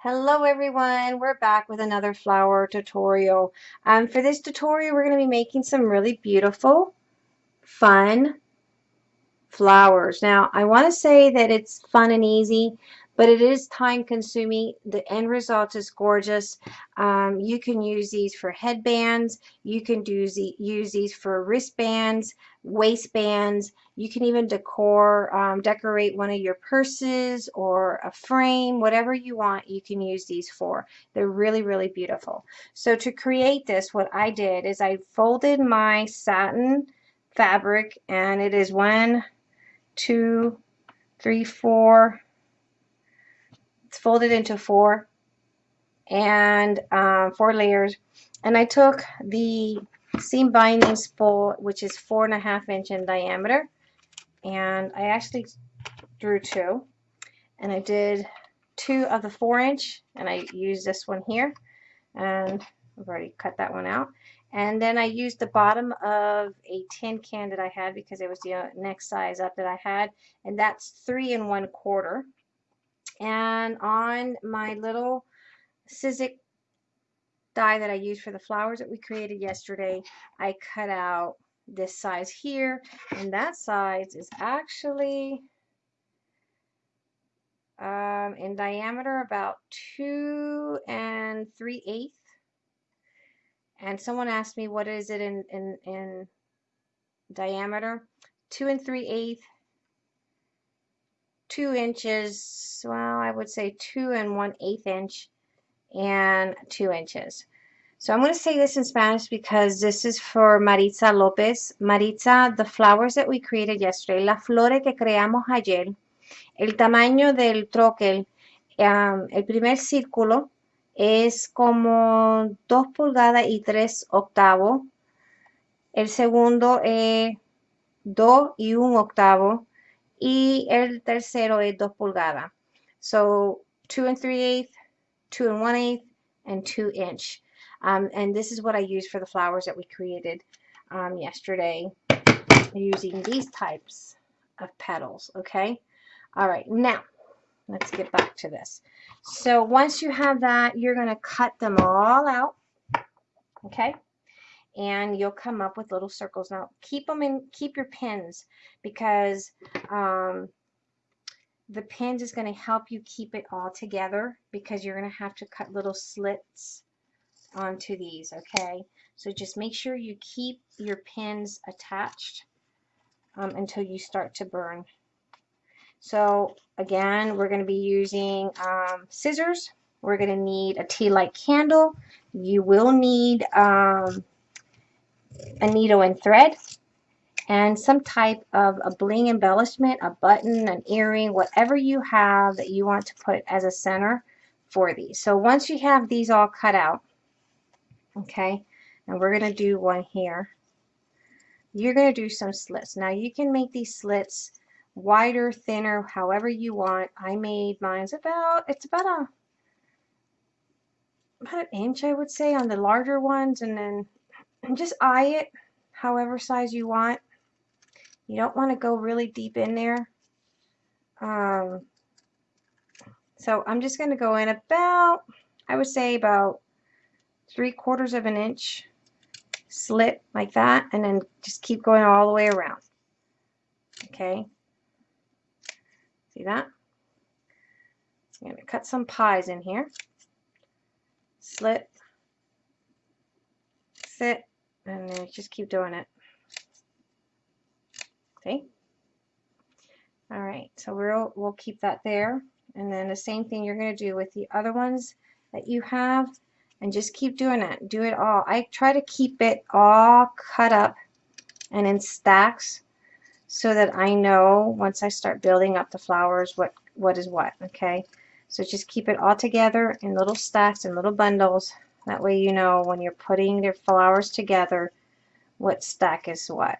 Hello everyone, we're back with another flower tutorial. Um, for this tutorial we're going to be making some really beautiful, fun flowers. Now I want to say that it's fun and easy but it is time consuming. The end result is gorgeous. Um, you can use these for headbands. You can do use these for wristbands, waistbands. You can even decor, um, decorate one of your purses or a frame, whatever you want, you can use these for. They're really, really beautiful. So to create this, what I did is I folded my satin fabric and it is one, two, three, four, it's folded into four and um, four layers. And I took the seam binding spool, which is four and a half inch in diameter, and I actually drew two. And I did two of the four inch, and I used this one here, and I've already cut that one out. And then I used the bottom of a tin can that I had because it was the uh, next size up that I had, and that's three and one quarter and on my little Sizzix die that I used for the flowers that we created yesterday I cut out this size here. And that size is actually um, in diameter about two and three eighths. And someone asked me what is it in, in, in diameter? Two and three eighths two inches, well, I would say two and one eighth inch and two inches. So I'm going to say this in Spanish because this is for Maritza Lopez. Maritza, the flowers that we created yesterday, la flores que creamos ayer, el tamaño del troquel, um, el primer círculo es como 2 pulgadas y 3 octavos. El segundo es 2 y 1 octavo y el tercero es 2 pulgadas. So 2 and 3 eighths, 2 and 1 eighth, and 2 inch. Um, and this is what I use for the flowers that we created um, yesterday using these types of petals, okay? All right, now let's get back to this. So once you have that, you're going to cut them all out, okay? And you'll come up with little circles. Now keep them in, keep your pins because um, the pins is going to help you keep it all together because you're going to have to cut little slits onto these, okay? So just make sure you keep your pins attached um, until you start to burn. So again, we're going to be using um, scissors. We're going to need a tea light candle. You will need um, a needle and thread and some type of a bling embellishment, a button, an earring, whatever you have that you want to put as a center for these. So once you have these all cut out, okay, and we're going to do one here, you're going to do some slits. Now you can make these slits wider, thinner, however you want. I made mine's about, it's about a, about an inch I would say on the larger ones and then and just eye it however size you want. You don't want to go really deep in there. Um, so I'm just going to go in about, I would say about three quarters of an inch slit like that and then just keep going all the way around. Okay. See that? I'm going to cut some pies in here. Slit. Sit and just keep doing it. Okay. All right, so we'll, we'll keep that there. And then the same thing you're going to do with the other ones that you have and just keep doing it. Do it all. I try to keep it all cut up and in stacks so that I know once I start building up the flowers what, what is what, okay? So just keep it all together in little stacks and little bundles that way you know when you're putting your flowers together what stack is what.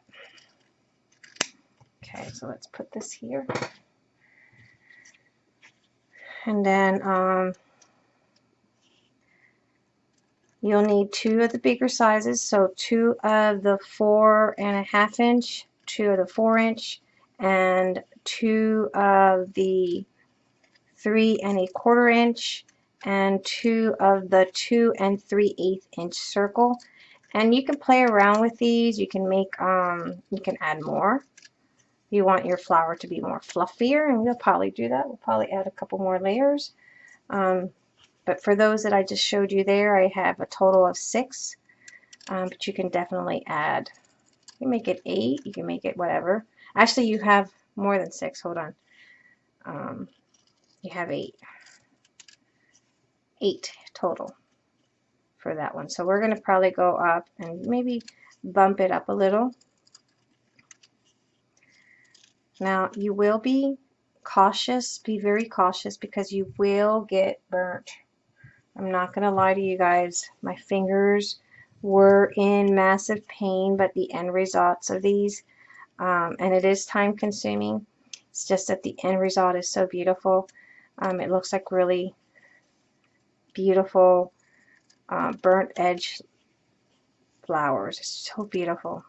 Okay, so let's put this here. And then um, you'll need two of the bigger sizes. So two of the four and a half inch, two of the four inch, and two of the three and a quarter inch and two of the two and three eighth inch circle. And you can play around with these. You can make um you can add more. You want your flower to be more fluffier and we'll probably do that. We'll probably add a couple more layers. Um, but for those that I just showed you there I have a total of six. Um, but you can definitely add you make it eight you can make it whatever. Actually you have more than six. Hold on. Um, you have eight eight total for that one. So we're going to probably go up and maybe bump it up a little. Now you will be cautious be very cautious because you will get burnt. I'm not gonna lie to you guys my fingers were in massive pain but the end results of these um, and it is time consuming. It's just that the end result is so beautiful. Um, it looks like really beautiful uh, burnt edge flowers. It's so beautiful.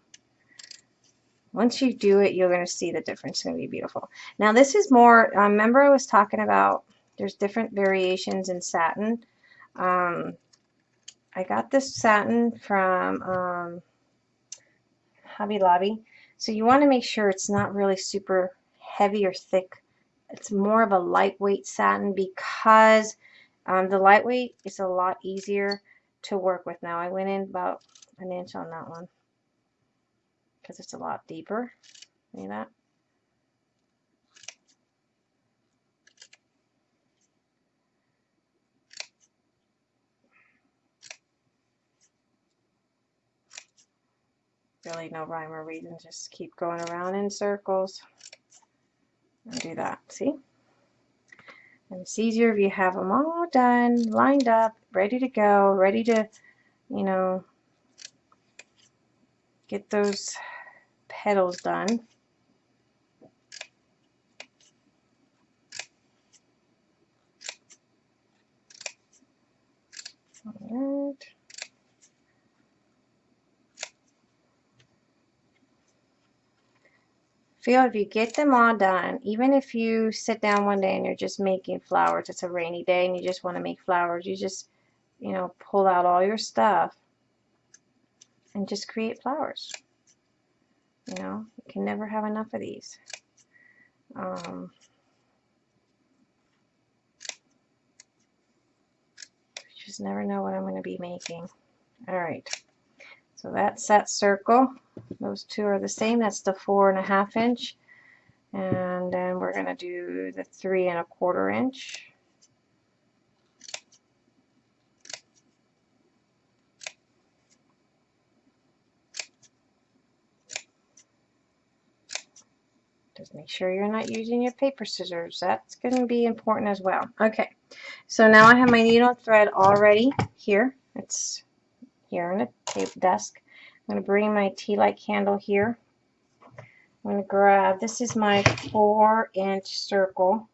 Once you do it you're going to see the difference. It's going to be beautiful. Now this is more um, remember I was talking about there's different variations in satin? Um, I got this satin from um, Hobby Lobby. So you want to make sure it's not really super heavy or thick. It's more of a lightweight satin because um, the lightweight is a lot easier to work with. Now I went in about an inch on that one because it's a lot deeper. See that? really no rhyme or reason. Just keep going around in circles and do that. See? And it's easier if you have them all done, lined up, ready to go, ready to, you know, get those petals done. All right. Feel if you get them all done, even if you sit down one day and you're just making flowers, it's a rainy day and you just want to make flowers, you just, you know, pull out all your stuff and just create flowers. You know, you can never have enough of these. Um, just never know what I'm going to be making. All right. So that's that circle. Those two are the same. That's the four and a half inch. And then we're going to do the three and a quarter inch. Just make sure you're not using your paper scissors. That's going to be important as well. Okay, so now I have my needle thread already here. It's here on the tape desk. I'm going to bring my tea light candle here. I'm going to grab, this is my four inch circle.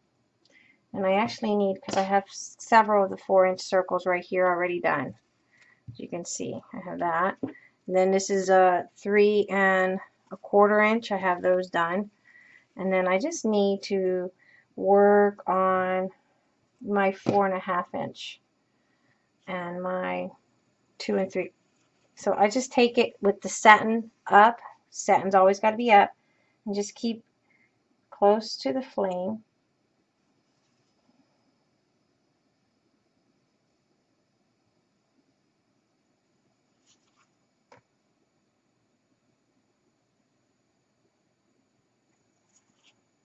And I actually need, because I have several of the four inch circles right here already done. As you can see, I have that. And then this is a three and a quarter inch. I have those done. And then I just need to work on my four and a half inch and my two and three. So I just take it with the satin up. Satin's always got to be up. And just keep close to the flame.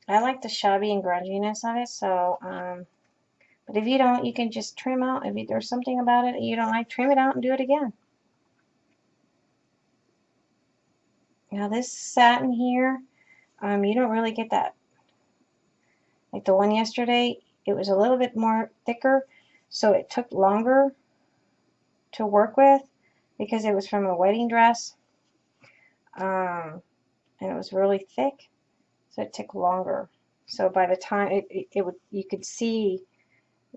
I like the shabby and grunginess of it, so um, but if you don't, you can just trim out. If there's something about it you don't like, trim it out and do it again. Now this satin here, um, you don't really get that. Like the one yesterday, it was a little bit more thicker, so it took longer to work with because it was from a wedding dress. Um, and it was really thick, so it took longer. So by the time it, it, it would, you could see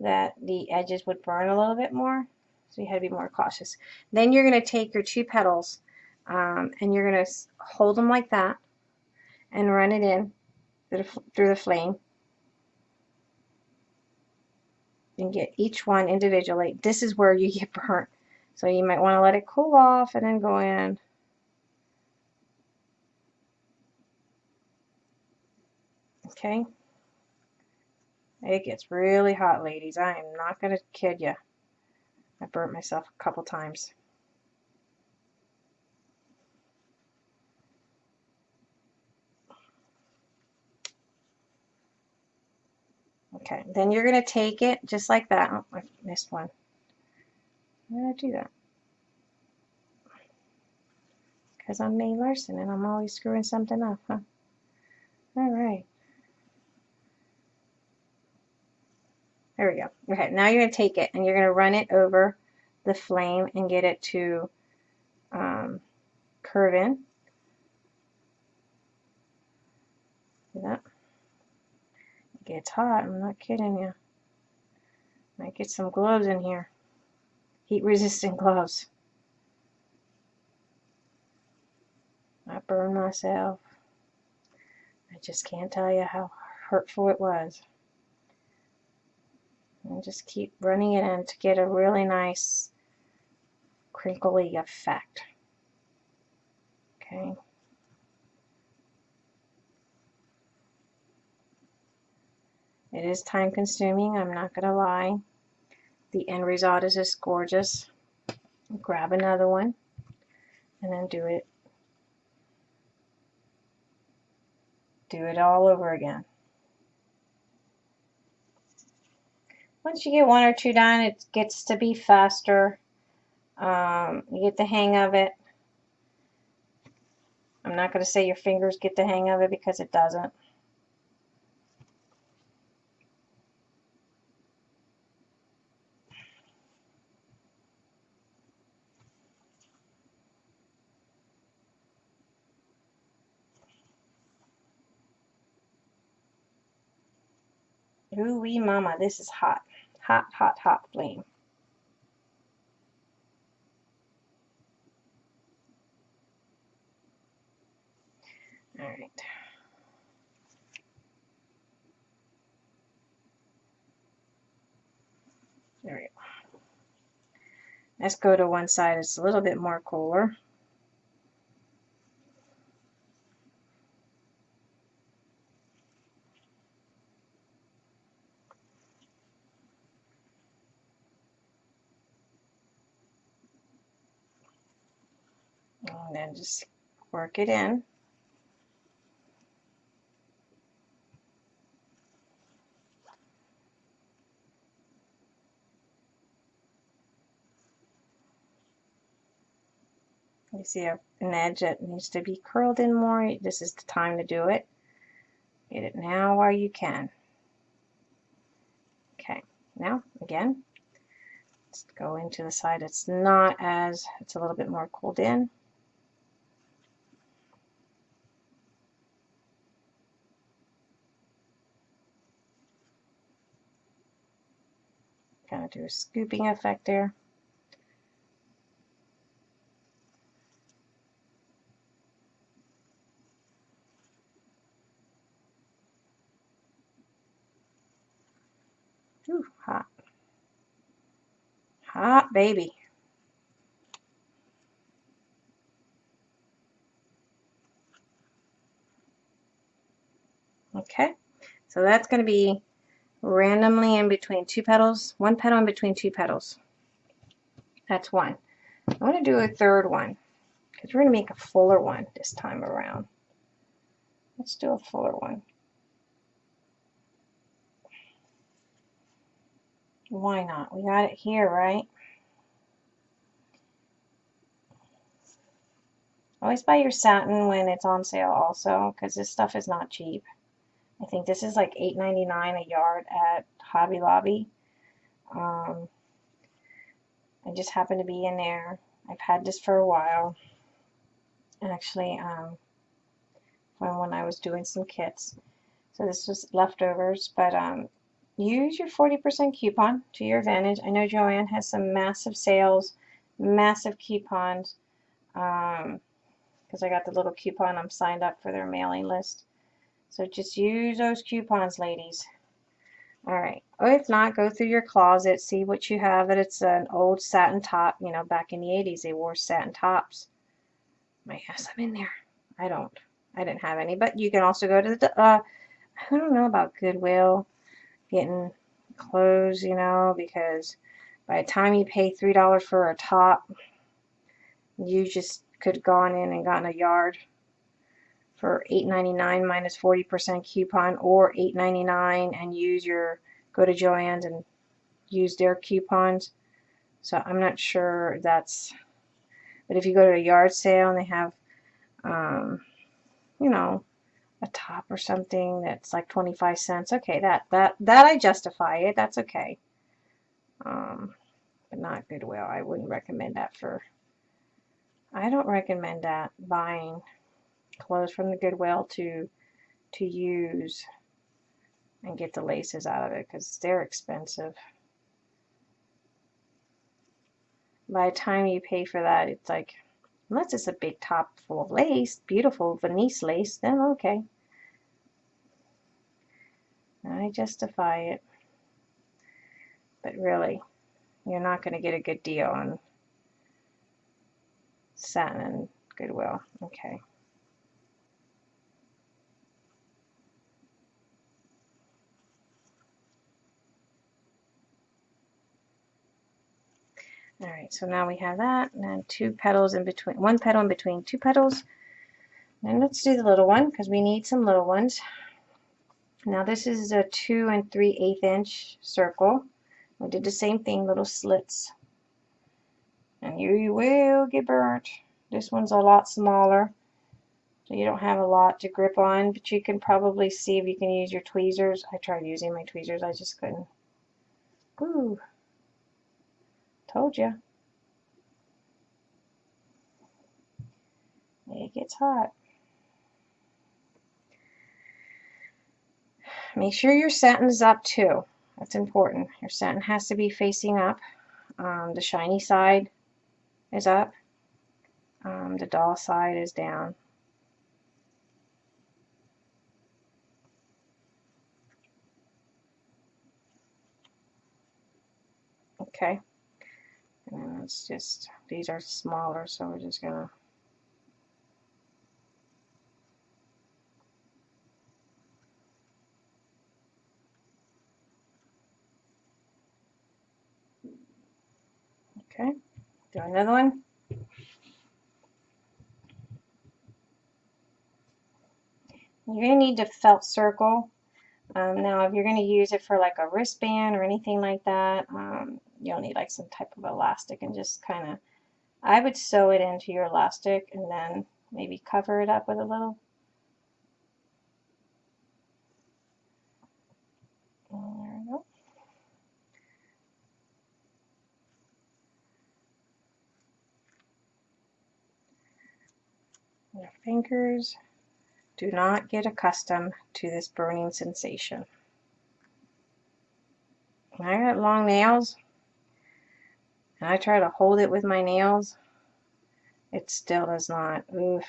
that the edges would burn a little bit more. So you had to be more cautious. Then you're going to take your two petals um, and you're going to hold them like that and run it in through the, through the flame. and get each one individually. This is where you get burnt. So you might want to let it cool off and then go in. Okay. It gets really hot, ladies. I am not going to kid you. I burnt myself a couple times. Okay, then you're going to take it just like that. Oh, I missed one. Why did I do that? Because I'm May Larson and I'm always screwing something up, huh? All right. There we go. Okay, now you're going to take it and you're going to run it over the flame and get it to um, curve in. See that? It gets hot, I'm not kidding you. Might get some gloves in here. Heat resistant gloves. I burned myself. I just can't tell you how hurtful it was. Just keep running it in to get a really nice crinkly effect. Okay. It is time consuming, I'm not going to lie. The end result is just gorgeous. Grab another one and then do it. Do it all over again. Once you get one or two done, it gets to be faster. Um, you get the hang of it. I'm not going to say your fingers get the hang of it because it doesn't. Ooh wee mama, this is hot. Hot, hot, hot flame. All right. There we go. Let's go to one side. It's a little bit more cooler. And then just work it in. You see an edge that needs to be curled in more. This is the time to do it. Get it now while you can. Okay, now again, let's go into the side it's not as, it's a little bit more cooled in. Kind of do a scooping effect there. Ooh, hot. Hot baby. Okay, so that's going to be randomly in between two petals, one petal in between two petals. That's one. I want to do a third one because we're going to make a fuller one this time around. Let's do a fuller one. Why not? We got it here, right? Always buy your satin when it's on sale also because this stuff is not cheap. I think this is like $8.99 a yard at Hobby Lobby. Um, I just happen to be in there. I've had this for a while. Actually, um, when, when I was doing some kits. So this was leftovers, but um, use your 40% coupon to your advantage. I know Joann has some massive sales, massive coupons, because um, I got the little coupon. I'm signed up for their mailing list. So just use those coupons, ladies. All right. Or if not, go through your closet, see what you have. That it's an old satin top. You know, back in the 80s, they wore satin tops. Might have some in there. I don't. I didn't have any. But you can also go to the, uh, I don't know about Goodwill getting clothes, you know, because by the time you pay $3 for a top, you just could have gone in and gotten a yard for $8.99 minus 40% coupon or $8.99 and use your go to Joann's and use their coupons. So I'm not sure that's, but if you go to a yard sale and they have, um, you know, a top or something that's like 25 cents, okay, that that that I justify it. That's okay. Um, but not Goodwill. I wouldn't recommend that for. I don't recommend that buying clothes from the Goodwill to to use and get the laces out of it because they're expensive. By the time you pay for that, it's like, unless it's a big top full of lace, beautiful Venice lace, then okay. I justify it. But really, you're not going to get a good deal on satin and Goodwill. Okay. All right, so now we have that, and then two petals in between, one petal in between two petals. And let's do the little one, because we need some little ones. Now this is a 2 and three eighth inch circle. We did the same thing, little slits. And you, you will get burnt. This one's a lot smaller, so you don't have a lot to grip on, but you can probably see if you can use your tweezers. I tried using my tweezers, I just couldn't. Ooh. Told you. It gets hot. Make sure your satin is up too. That's important. Your satin has to be facing up. Um, the shiny side is up. Um, the doll side is down. Okay. And it's just, these are smaller, so we're just going to Okay, do another one. You're going to need the felt circle. Um, now, if you're going to use it for like a wristband or anything like that, um, you'll need like some type of elastic and just kind of, I would sew it into your elastic and then maybe cover it up with a little. There we go. Your fingers do not get accustomed to this burning sensation. I got long nails and I try to hold it with my nails, it still does not. Oof.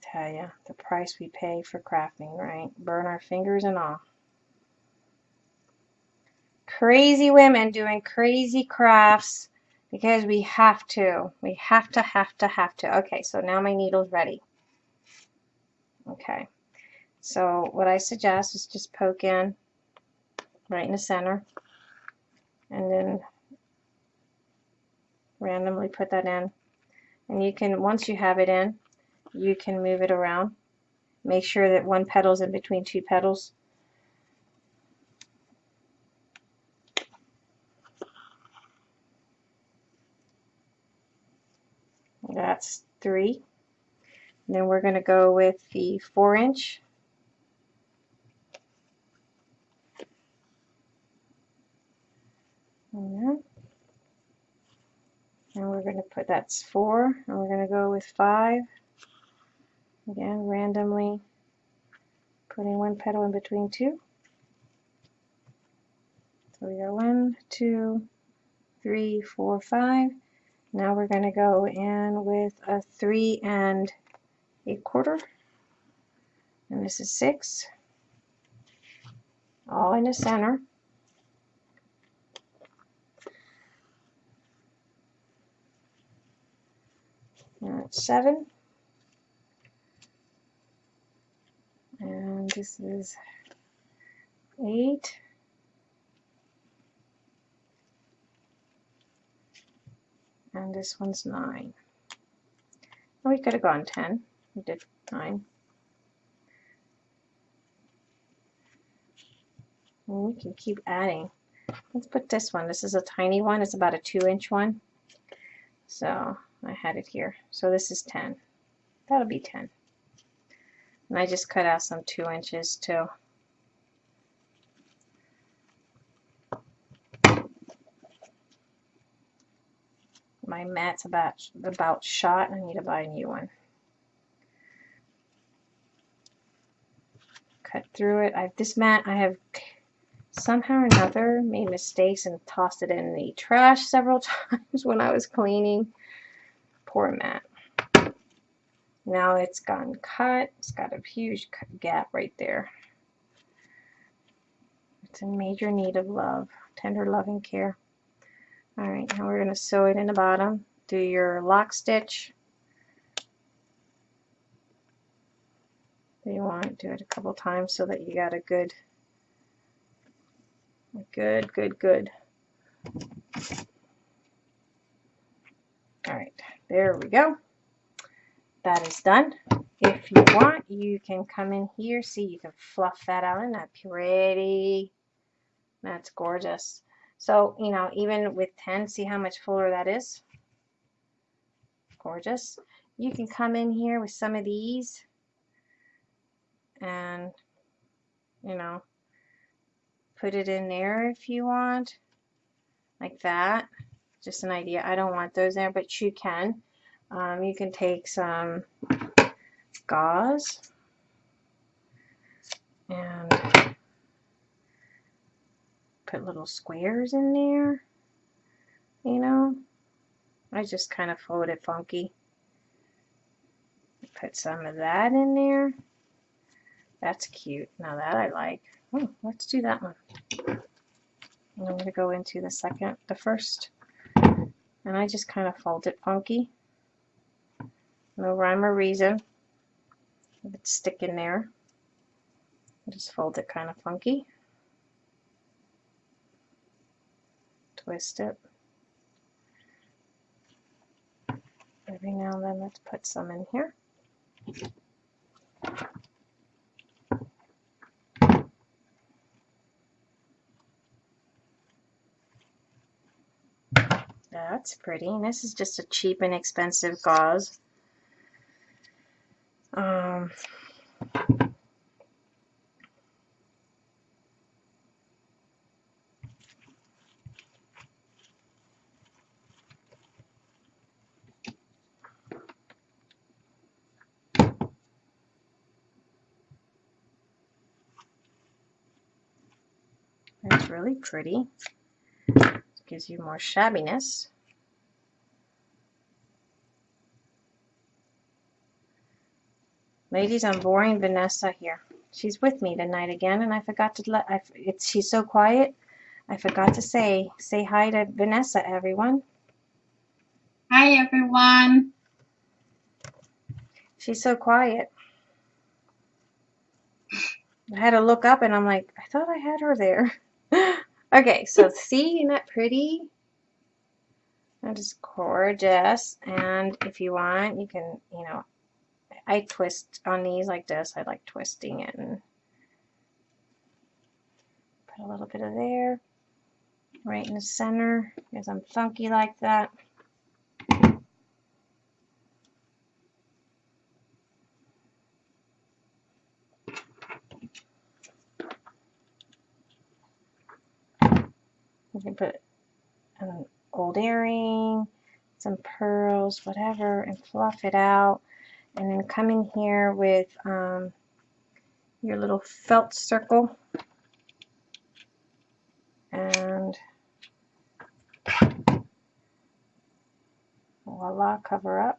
Tell ya, the price we pay for crafting, right? Burn our fingers and all. Crazy women doing crazy crafts because we have to. We have to, have to, have to. Okay, so now my needle's ready. Okay. So what I suggest is just poke in right in the center and then randomly put that in. And you can, once you have it in, you can move it around. Make sure that one petal's in between two petals. That's three. And then we're going to go with the four inch And we're going to put that's four, and we're going to go with five. Again, randomly putting one petal in between two. So we go one, two, three, four, five. Now we're going to go in with a three and a quarter. And this is six. All in the center. It's seven. And this is eight. And this one's nine. Oh, we could have gone 10. We did nine. And we can keep adding. Let's put this one. This is a tiny one. It's about a two inch one. So I had it here. So this is 10. That'll be 10. And I just cut out some two inches too. My mat's about about shot. I need to buy a new one. Cut through it. I this mat I have somehow or another made mistakes and tossed it in the trash several times when I was cleaning. Poor mat. Now it's gone cut. It's got a huge gap right there. It's in major need of love, tender loving care. All right, now we're going to sew it in the bottom. Do your lock stitch. You want to do it a couple times so that you got a good, good, good, good. All right, there we go. That is done. If you want, you can come in here. See, you can fluff that out. Isn't that pretty? That's gorgeous. So, you know, even with 10, see how much fuller that is? Gorgeous. You can come in here with some of these and, you know, put it in there if you want, like that. Just an idea. I don't want those there, but you can. Um, you can take some gauze and put little squares in there, you know. I just kind of fold it funky. Put some of that in there. That's cute. Now that I like. Oh, let's do that one. I'm going to go into the second, the first, and I just kind of fold it funky. No rhyme or reason. If it's sticking there, just fold it kind of funky. twist it. Every now and then let's put some in here. That's pretty. And this is just a cheap and expensive gauze. Um, It's really pretty. Gives you more shabbiness. Ladies, I'm boring Vanessa here. She's with me tonight again, and I forgot to let. I, it's she's so quiet. I forgot to say say hi to Vanessa, everyone. Hi, everyone. She's so quiet. I had to look up, and I'm like, I thought I had her there. okay, so see, isn't that pretty? That is gorgeous. And if you want, you can, you know, I twist on these like this. I like twisting it and put a little bit of there right in the center because I'm funky like that. You can put an old earring, some pearls, whatever, and fluff it out. And then come in here with um, your little felt circle. And voila, cover up.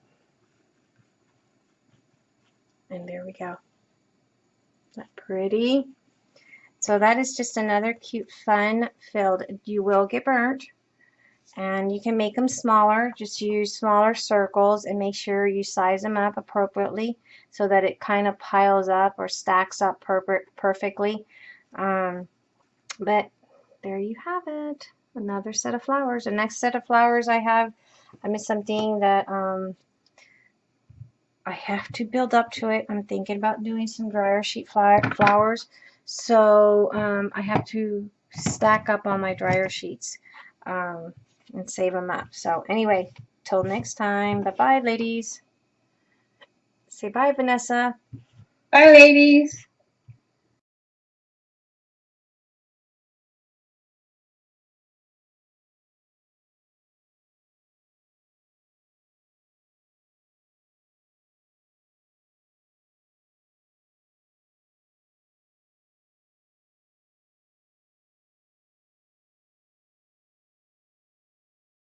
And there we go. That pretty? So that is just another cute, fun filled. You will get burnt. And you can make them smaller. Just use smaller circles and make sure you size them up appropriately so that it kind of piles up or stacks up per perfectly. Um, but there you have it. Another set of flowers. The next set of flowers I have, I missed something that um, I have to build up to it. I'm thinking about doing some dryer sheet flowers. So um, I have to stack up on my dryer sheets um, and save them up. So anyway, till next time. Bye-bye, ladies. Say bye, Vanessa. Bye, ladies.